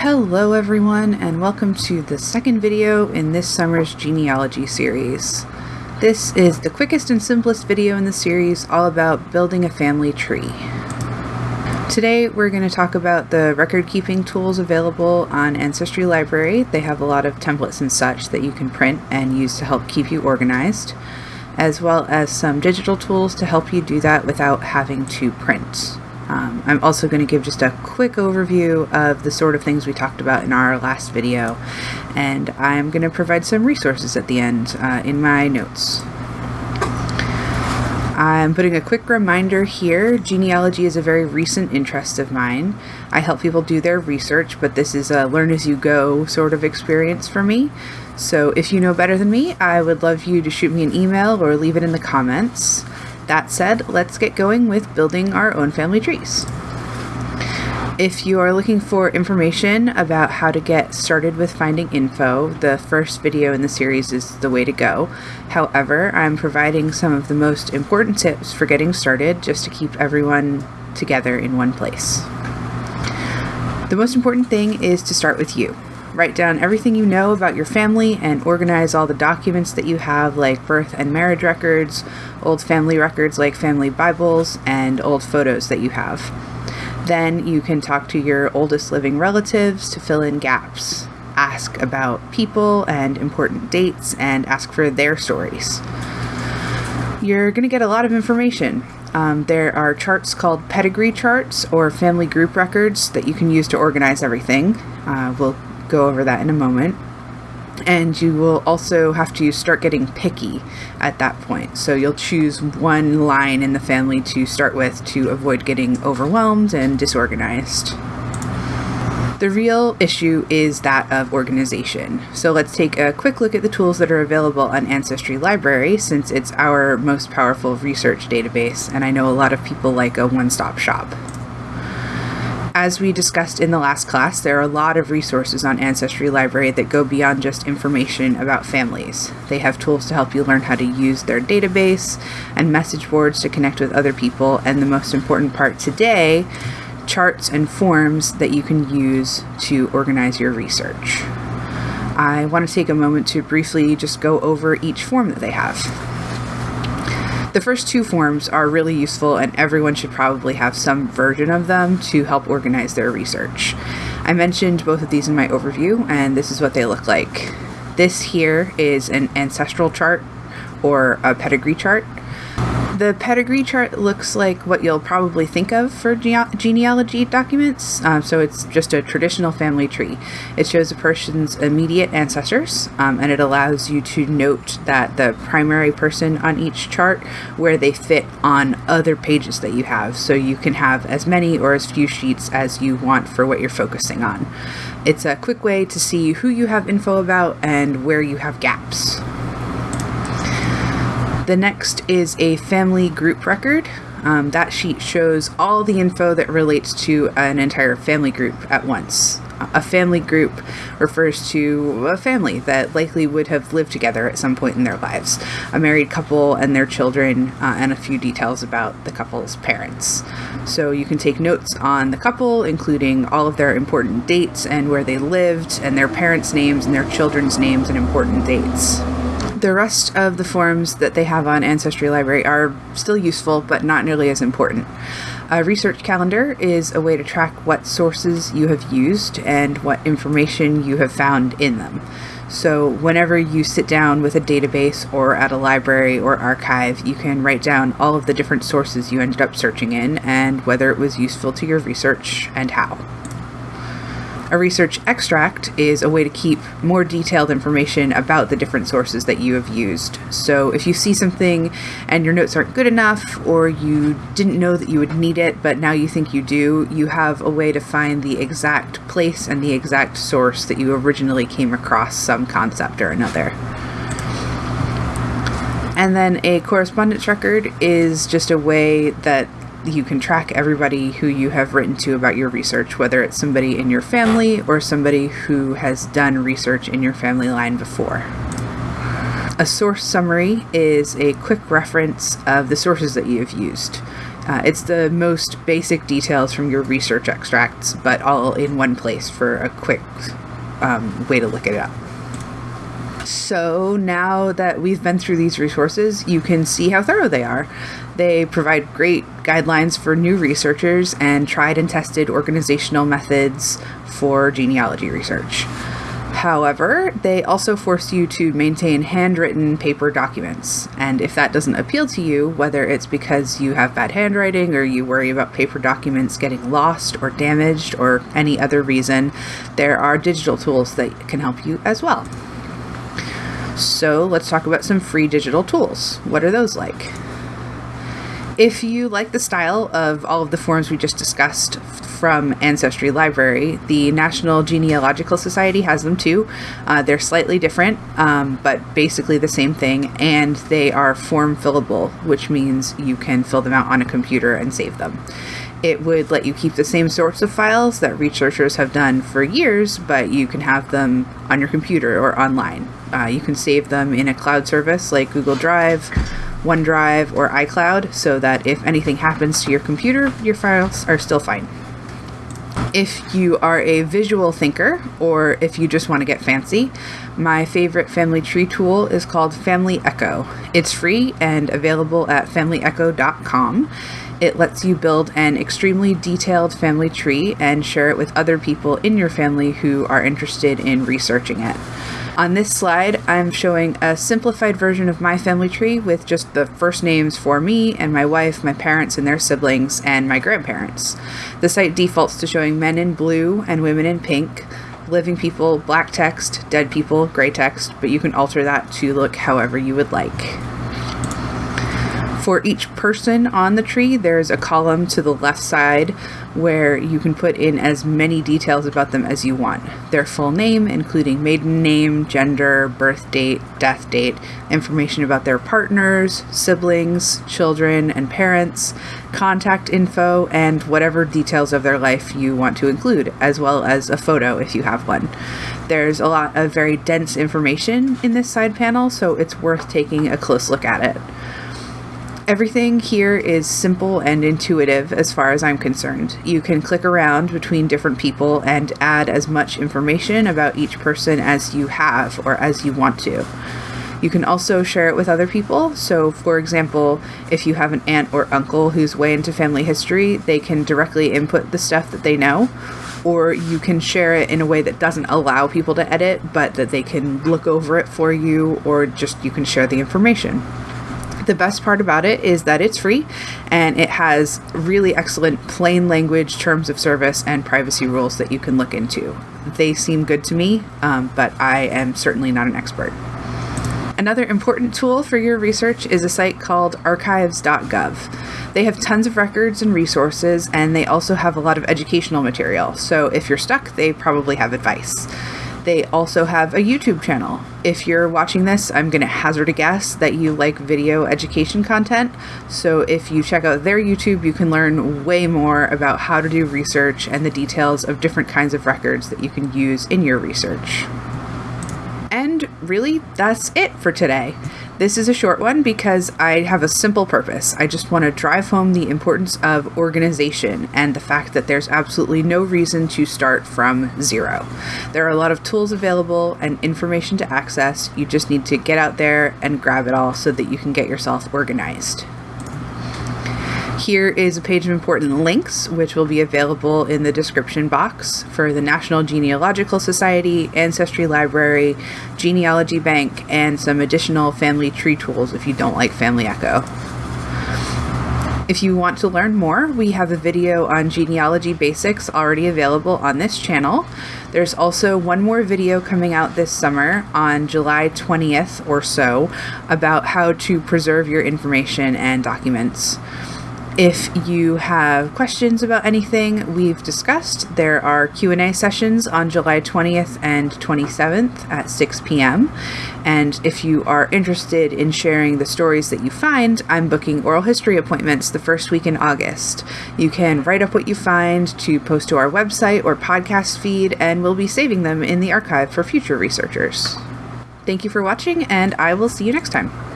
Hello everyone and welcome to the second video in this summer's genealogy series. This is the quickest and simplest video in the series all about building a family tree. Today we're going to talk about the record keeping tools available on Ancestry Library. They have a lot of templates and such that you can print and use to help keep you organized, as well as some digital tools to help you do that without having to print. Um, I'm also going to give just a quick overview of the sort of things we talked about in our last video, and I'm going to provide some resources at the end uh, in my notes. I'm putting a quick reminder here. Genealogy is a very recent interest of mine. I help people do their research, but this is a learn as you go sort of experience for me. So if you know better than me, I would love you to shoot me an email or leave it in the comments. That said, let's get going with building our own family trees. If you are looking for information about how to get started with finding info, the first video in the series is the way to go. However, I'm providing some of the most important tips for getting started just to keep everyone together in one place. The most important thing is to start with you. Write down everything you know about your family and organize all the documents that you have, like birth and marriage records, old family records like family Bibles, and old photos that you have. Then you can talk to your oldest living relatives to fill in gaps. Ask about people and important dates and ask for their stories. You're going to get a lot of information. Um, there are charts called pedigree charts or family group records that you can use to organize everything. Uh, we'll go over that in a moment. And you will also have to start getting picky at that point. So you'll choose one line in the family to start with to avoid getting overwhelmed and disorganized. The real issue is that of organization. So let's take a quick look at the tools that are available on Ancestry Library since it's our most powerful research database and I know a lot of people like a one-stop shop. As we discussed in the last class, there are a lot of resources on Ancestry Library that go beyond just information about families. They have tools to help you learn how to use their database and message boards to connect with other people, and the most important part today, charts and forms that you can use to organize your research. I want to take a moment to briefly just go over each form that they have. The first two forms are really useful and everyone should probably have some version of them to help organize their research. I mentioned both of these in my overview and this is what they look like. This here is an ancestral chart or a pedigree chart. The pedigree chart looks like what you'll probably think of for gene genealogy documents. Um, so it's just a traditional family tree. It shows a person's immediate ancestors um, and it allows you to note that the primary person on each chart where they fit on other pages that you have. So you can have as many or as few sheets as you want for what you're focusing on. It's a quick way to see who you have info about and where you have gaps. The next is a family group record. Um, that sheet shows all the info that relates to an entire family group at once. A family group refers to a family that likely would have lived together at some point in their lives. A married couple and their children, uh, and a few details about the couple's parents. So you can take notes on the couple, including all of their important dates and where they lived, and their parents' names and their children's names and important dates. The rest of the forms that they have on Ancestry Library are still useful, but not nearly as important. A research calendar is a way to track what sources you have used and what information you have found in them. So whenever you sit down with a database or at a library or archive, you can write down all of the different sources you ended up searching in and whether it was useful to your research and how. A research extract is a way to keep more detailed information about the different sources that you have used. So if you see something and your notes aren't good enough, or you didn't know that you would need it, but now you think you do, you have a way to find the exact place and the exact source that you originally came across some concept or another. And then a correspondence record is just a way that you can track everybody who you have written to about your research, whether it's somebody in your family or somebody who has done research in your family line before. A source summary is a quick reference of the sources that you have used. Uh, it's the most basic details from your research extracts, but all in one place for a quick um, way to look it up. So now that we've been through these resources, you can see how thorough they are. They provide great guidelines for new researchers and tried and tested organizational methods for genealogy research. However, they also force you to maintain handwritten paper documents. And if that doesn't appeal to you, whether it's because you have bad handwriting or you worry about paper documents getting lost or damaged or any other reason, there are digital tools that can help you as well. So let's talk about some free digital tools. What are those like? If you like the style of all of the forms we just discussed from Ancestry Library, the National Genealogical Society has them too. Uh, they're slightly different, um, but basically the same thing, and they are form fillable, which means you can fill them out on a computer and save them. It would let you keep the same sorts of files that researchers have done for years, but you can have them on your computer or online. Uh, you can save them in a cloud service like Google Drive OneDrive, or iCloud so that if anything happens to your computer, your files are still fine. If you are a visual thinker or if you just want to get fancy, my favorite family tree tool is called Family Echo. It's free and available at familyecho.com. It lets you build an extremely detailed family tree and share it with other people in your family who are interested in researching it. On this slide, I'm showing a simplified version of my family tree with just the first names for me and my wife, my parents and their siblings, and my grandparents. The site defaults to showing men in blue and women in pink, living people black text, dead people gray text, but you can alter that to look however you would like. For each person on the tree, there's a column to the left side where you can put in as many details about them as you want. Their full name, including maiden name, gender, birth date, death date, information about their partners, siblings, children, and parents, contact info, and whatever details of their life you want to include, as well as a photo if you have one. There's a lot of very dense information in this side panel, so it's worth taking a close look at it. Everything here is simple and intuitive as far as I'm concerned. You can click around between different people and add as much information about each person as you have or as you want to. You can also share it with other people. So, for example, if you have an aunt or uncle who's way into family history, they can directly input the stuff that they know. Or you can share it in a way that doesn't allow people to edit, but that they can look over it for you, or just you can share the information. The best part about it is that it's free and it has really excellent plain language terms of service and privacy rules that you can look into. They seem good to me, um, but I am certainly not an expert. Another important tool for your research is a site called archives.gov. They have tons of records and resources, and they also have a lot of educational material. So if you're stuck, they probably have advice. They also have a YouTube channel. If you're watching this, I'm going to hazard a guess that you like video education content. So if you check out their YouTube, you can learn way more about how to do research and the details of different kinds of records that you can use in your research. And really, that's it for today. This is a short one because I have a simple purpose. I just want to drive home the importance of organization and the fact that there's absolutely no reason to start from zero. There are a lot of tools available and information to access. You just need to get out there and grab it all so that you can get yourself organized. Here is a page of important links, which will be available in the description box for the National Genealogical Society, Ancestry Library, Genealogy Bank, and some additional family tree tools if you don't like Family Echo. If you want to learn more, we have a video on genealogy basics already available on this channel. There's also one more video coming out this summer on July 20th or so about how to preserve your information and documents. If you have questions about anything we've discussed, there are Q&A sessions on July 20th and 27th at 6 p.m. And if you are interested in sharing the stories that you find, I'm booking oral history appointments the first week in August. You can write up what you find to post to our website or podcast feed, and we'll be saving them in the archive for future researchers. Thank you for watching, and I will see you next time.